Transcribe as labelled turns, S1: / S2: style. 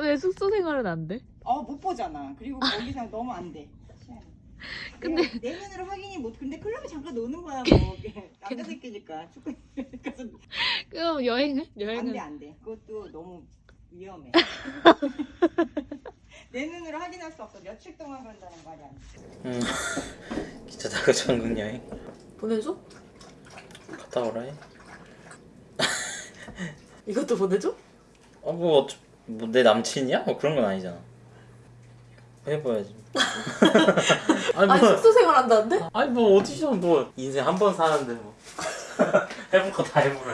S1: 왜 숙소 생활은 안 돼?
S2: 어, 못 보잖아. 그리고 그 거기서 너무 안 돼.
S1: 근데
S2: 내면으로 확인이 못 근데 클럽에 잠깐 노는 거야 그 뭐 남자 새끼니까 축구
S1: 그럼 여행은? 여행은 안돼
S2: 안돼 그것도 너무 위험해 내 눈으로 확인할 수 없어. 며칠 동안 그런다는 말이 안 돼.
S3: 응. 기차 타고 전국 여행
S1: 보내줘?
S3: 갔다 오라 해.
S1: 이것도 보내줘?
S3: 어, 뭐, 어차- 뭐, 내 남친이야? 뭐 그런 건 아니잖아. 해봐야지. 아니,
S1: 아니
S3: 뭐,
S1: 숙소 생활 한다는데?
S3: 아니, 뭐, 어디서 뭐, 인생 한 번 사는데 뭐. 해볼 거 다 해보라.